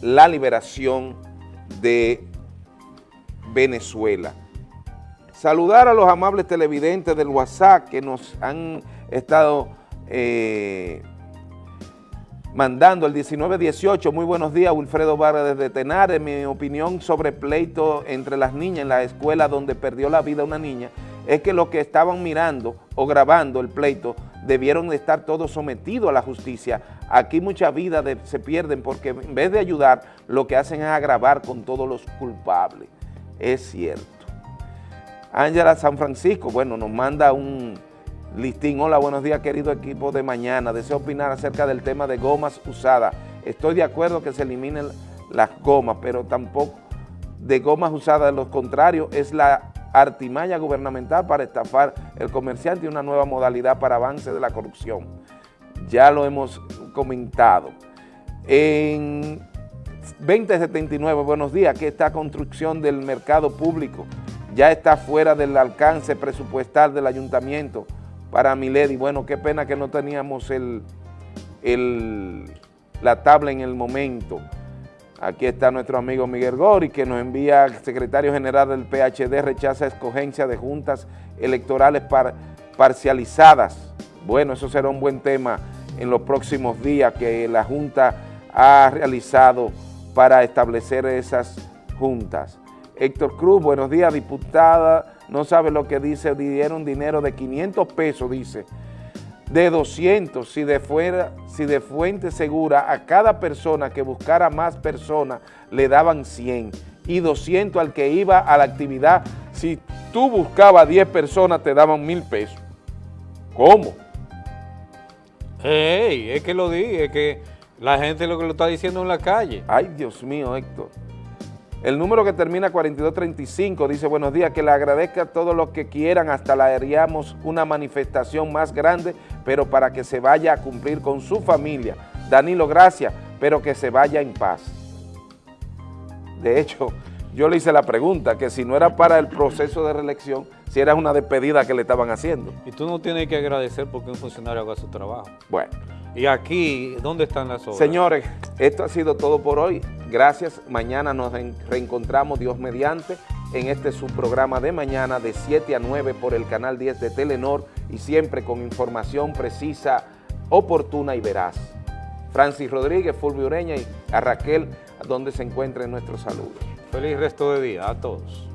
la liberación de Venezuela. Saludar a los amables televidentes del WhatsApp que nos han estado eh, mandando el 1918. Muy buenos días, Wilfredo Vargas desde Tenares. Mi opinión sobre pleito entre las niñas en la escuela donde perdió la vida una niña es que los que estaban mirando o grabando el pleito debieron de estar todos sometidos a la justicia. Aquí muchas vidas se pierden porque en vez de ayudar, lo que hacen es agravar con todos los culpables. Es cierto. Ángela San Francisco, bueno, nos manda un listín. Hola, buenos días, querido equipo de mañana. Deseo opinar acerca del tema de gomas usadas. Estoy de acuerdo que se eliminen las gomas, pero tampoco de gomas usadas. Lo contrario es la artimaña gubernamental para estafar el comerciante y una nueva modalidad para avance de la corrupción. Ya lo hemos comentado. En 2079, buenos días, que esta construcción del mercado público ya está fuera del alcance presupuestal del ayuntamiento para Milady. Bueno, qué pena que no teníamos el, la tabla en el momento. Aquí está nuestro amigo Miguel Gori, que nos envía, el secretario general del PHD, rechaza escogencia de juntas electorales parcializadas. Bueno, eso será un buen tema en los próximos días que la Junta ha realizado para establecer esas juntas. Héctor Cruz, buenos días, diputada, no sabe lo que dice, dieron dinero de 500 pesos, dice, de 200 si de, fuera, si de fuente segura a cada persona que buscara más personas le daban 100 y 200 al que iba a la actividad. Si tú buscabas 10 personas te daban mil pesos. ¿Cómo? Hey, es que lo dije, es que la gente lo que lo está diciendo en la calle. Ay, Dios mío, Héctor. El número que termina 4235 dice, buenos días, que le agradezca a todos los que quieran, hasta la haríamos una manifestación más grande, pero para que se vaya a cumplir con su familia. Danilo, gracias, pero que se vaya en paz. De hecho, yo le hice la pregunta, que si no era para el proceso de reelección, si era una despedida que le estaban haciendo. Y tú no tienes que agradecer porque un funcionario haga su trabajo. Bueno. Y aquí, ¿dónde están las obras? Señores, esto ha sido todo por hoy. Gracias. Mañana nos reencontramos, Dios mediante, en este subprograma de mañana de 7 a 9 por el canal 10 de Telenor y siempre con información precisa, oportuna y veraz. Francis Rodríguez, Fulvio Ureña y a Raquel, donde se encuentren nuestros saludos. Feliz resto de día a todos.